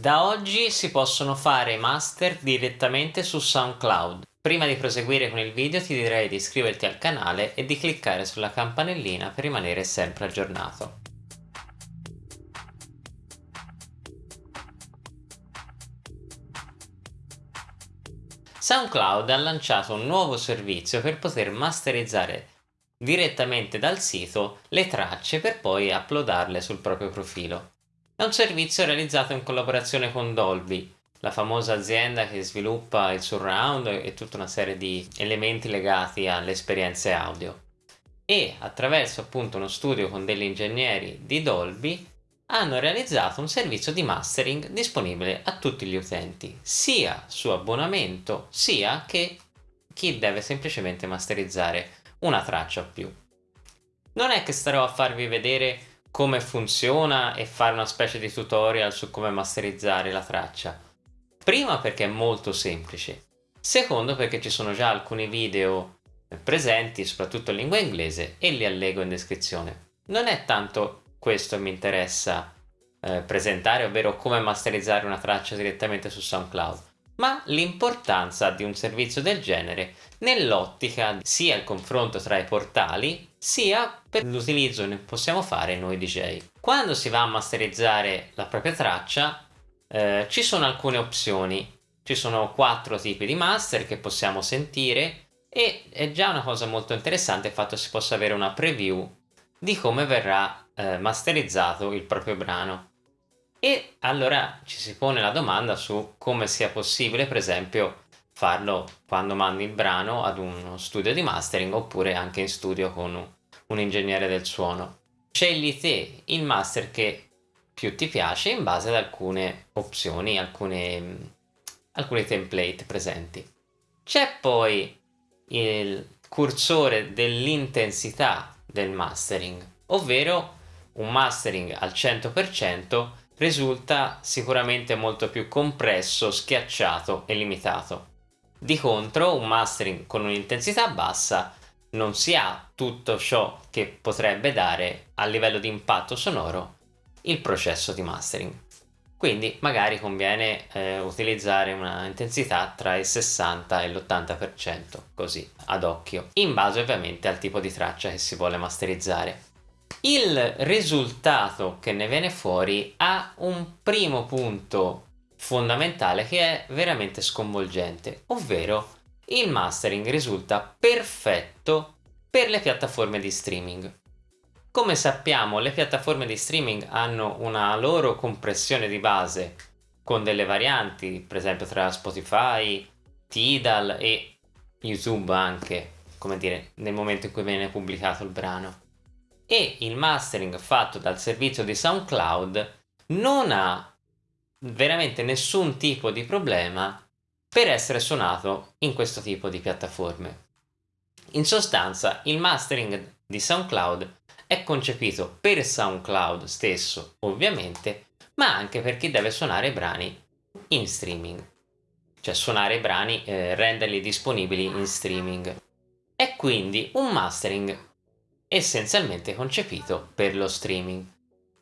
Da oggi si possono fare master direttamente su SoundCloud. Prima di proseguire con il video ti direi di iscriverti al canale e di cliccare sulla campanellina per rimanere sempre aggiornato. SoundCloud ha lanciato un nuovo servizio per poter masterizzare direttamente dal sito le tracce per poi uploadarle sul proprio profilo. È un servizio realizzato in collaborazione con Dolby, la famosa azienda che sviluppa il surround e tutta una serie di elementi legati alle esperienze audio. E attraverso appunto uno studio con degli ingegneri di Dolby hanno realizzato un servizio di mastering disponibile a tutti gli utenti, sia su abbonamento sia che chi deve semplicemente masterizzare una traccia o più. Non è che starò a farvi vedere come funziona e fare una specie di tutorial su come masterizzare la traccia. Prima perché è molto semplice, secondo perché ci sono già alcuni video presenti soprattutto in lingua inglese e li allego in descrizione. Non è tanto questo che mi interessa eh, presentare, ovvero come masterizzare una traccia direttamente su SoundCloud, ma l'importanza di un servizio del genere nell'ottica sia il confronto tra i portali sia per l'utilizzo che possiamo fare noi DJ. Quando si va a masterizzare la propria traccia eh, ci sono alcune opzioni, ci sono quattro tipi di master che possiamo sentire e è già una cosa molto interessante il fatto che si possa avere una preview di come verrà eh, masterizzato il proprio brano. E allora ci si pone la domanda su come sia possibile, per esempio, farlo quando mandi il brano ad uno studio di mastering oppure anche in studio con un ingegnere del suono. Scegli te il master che più ti piace in base ad alcune opzioni, alcune, alcuni template presenti. C'è poi il cursore dell'intensità del mastering, ovvero un mastering al 100% risulta sicuramente molto più compresso, schiacciato e limitato. Di contro un mastering con un'intensità bassa non si ha tutto ciò che potrebbe dare a livello di impatto sonoro il processo di mastering. Quindi magari conviene eh, utilizzare una intensità tra il 60 e l'80%, così ad occhio, in base ovviamente al tipo di traccia che si vuole masterizzare. Il risultato che ne viene fuori ha un primo punto fondamentale che è veramente sconvolgente, ovvero il mastering risulta perfetto per le piattaforme di streaming. Come sappiamo le piattaforme di streaming hanno una loro compressione di base con delle varianti, per esempio tra Spotify, Tidal e YouTube anche, come dire, nel momento in cui viene pubblicato il brano e il mastering fatto dal servizio di SoundCloud non ha veramente nessun tipo di problema per essere suonato in questo tipo di piattaforme. In sostanza il mastering di SoundCloud è concepito per SoundCloud stesso ovviamente ma anche per chi deve suonare brani in streaming cioè suonare i brani, eh, renderli disponibili in streaming. È quindi un mastering essenzialmente concepito per lo streaming.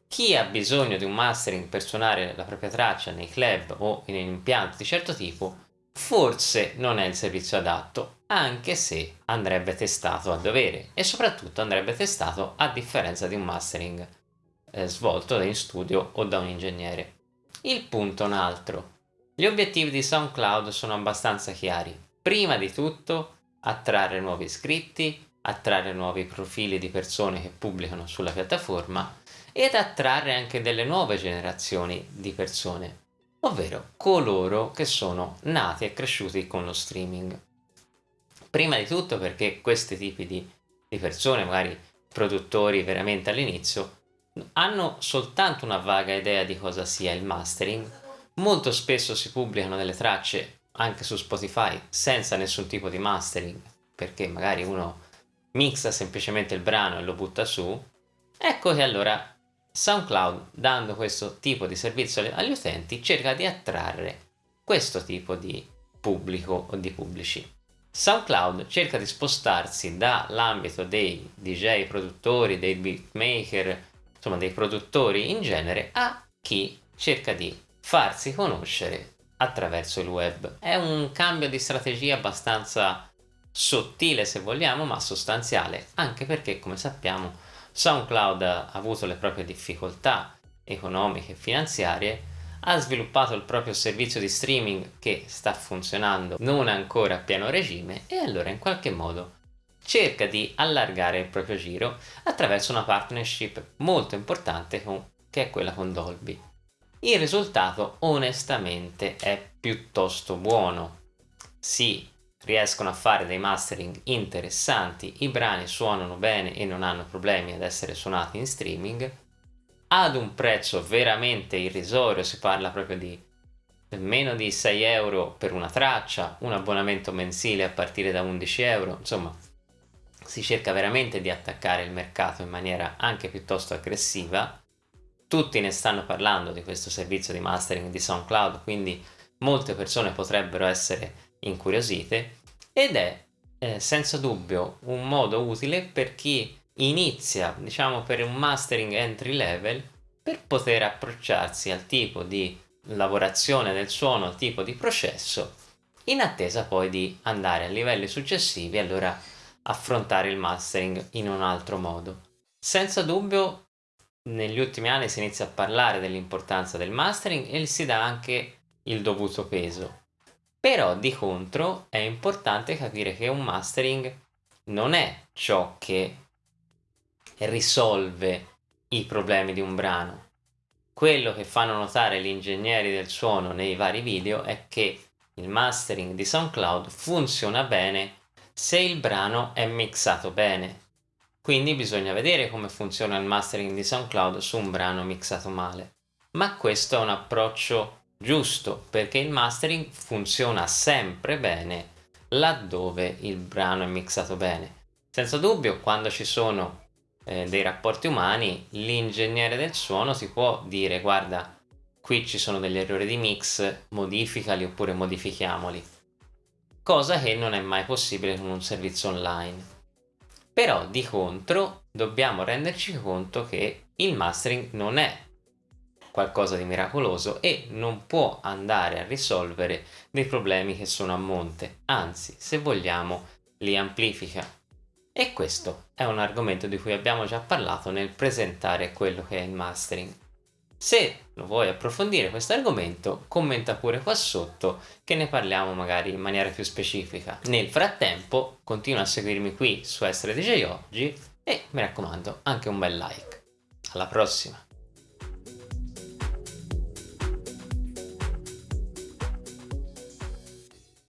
Chi ha bisogno di un mastering per suonare la propria traccia nei club o in un impianto di certo tipo forse non è il servizio adatto, anche se andrebbe testato a dovere e soprattutto andrebbe testato a differenza di un mastering eh, svolto in studio o da un ingegnere. Il punto è un altro. Gli obiettivi di SoundCloud sono abbastanza chiari. Prima di tutto attrarre nuovi iscritti, attrarre nuovi profili di persone che pubblicano sulla piattaforma ed attrarre anche delle nuove generazioni di persone, ovvero coloro che sono nati e cresciuti con lo streaming. Prima di tutto perché questi tipi di, di persone, magari produttori veramente all'inizio, hanno soltanto una vaga idea di cosa sia il mastering, molto spesso si pubblicano delle tracce anche su Spotify senza nessun tipo di mastering, perché magari uno mixa semplicemente il brano e lo butta su, ecco che allora SoundCloud, dando questo tipo di servizio agli utenti, cerca di attrarre questo tipo di pubblico o di pubblici. SoundCloud cerca di spostarsi dall'ambito dei DJ produttori, dei beatmaker, insomma dei produttori in genere, a chi cerca di farsi conoscere attraverso il web. È un cambio di strategia abbastanza sottile se vogliamo, ma sostanziale, anche perché come sappiamo SoundCloud ha avuto le proprie difficoltà economiche e finanziarie, ha sviluppato il proprio servizio di streaming che sta funzionando non ancora a pieno regime e allora in qualche modo cerca di allargare il proprio giro attraverso una partnership molto importante con, che è quella con Dolby. Il risultato onestamente è piuttosto buono. Si riescono a fare dei mastering interessanti, i brani suonano bene e non hanno problemi ad essere suonati in streaming, ad un prezzo veramente irrisorio, si parla proprio di meno di 6 euro per una traccia, un abbonamento mensile a partire da 11 euro, insomma si cerca veramente di attaccare il mercato in maniera anche piuttosto aggressiva. Tutti ne stanno parlando di questo servizio di mastering di SoundCloud, quindi molte persone potrebbero essere incuriosite ed è eh, senza dubbio un modo utile per chi inizia, diciamo per un mastering entry level, per poter approcciarsi al tipo di lavorazione del suono, al tipo di processo, in attesa poi di andare a livelli successivi, allora affrontare il mastering in un altro modo. Senza dubbio negli ultimi anni si inizia a parlare dell'importanza del mastering e si dà anche il dovuto peso. Però di contro è importante capire che un mastering non è ciò che risolve i problemi di un brano. Quello che fanno notare gli ingegneri del suono nei vari video è che il mastering di SoundCloud funziona bene se il brano è mixato bene. Quindi bisogna vedere come funziona il mastering di SoundCloud su un brano mixato male. Ma questo è un approccio giusto perché il mastering funziona sempre bene laddove il brano è mixato bene. Senza dubbio quando ci sono eh, dei rapporti umani l'ingegnere del suono ti può dire guarda qui ci sono degli errori di mix modificali oppure modifichiamoli cosa che non è mai possibile con un servizio online. Però di contro dobbiamo renderci conto che il mastering non è qualcosa di miracoloso e non può andare a risolvere dei problemi che sono a monte, anzi se vogliamo li amplifica. E questo è un argomento di cui abbiamo già parlato nel presentare quello che è il mastering. Se lo vuoi approfondire questo argomento, commenta pure qua sotto che ne parliamo magari in maniera più specifica. Nel frattempo, continua a seguirmi qui su Essere DJ Oggi e mi raccomando anche un bel like. Alla prossima!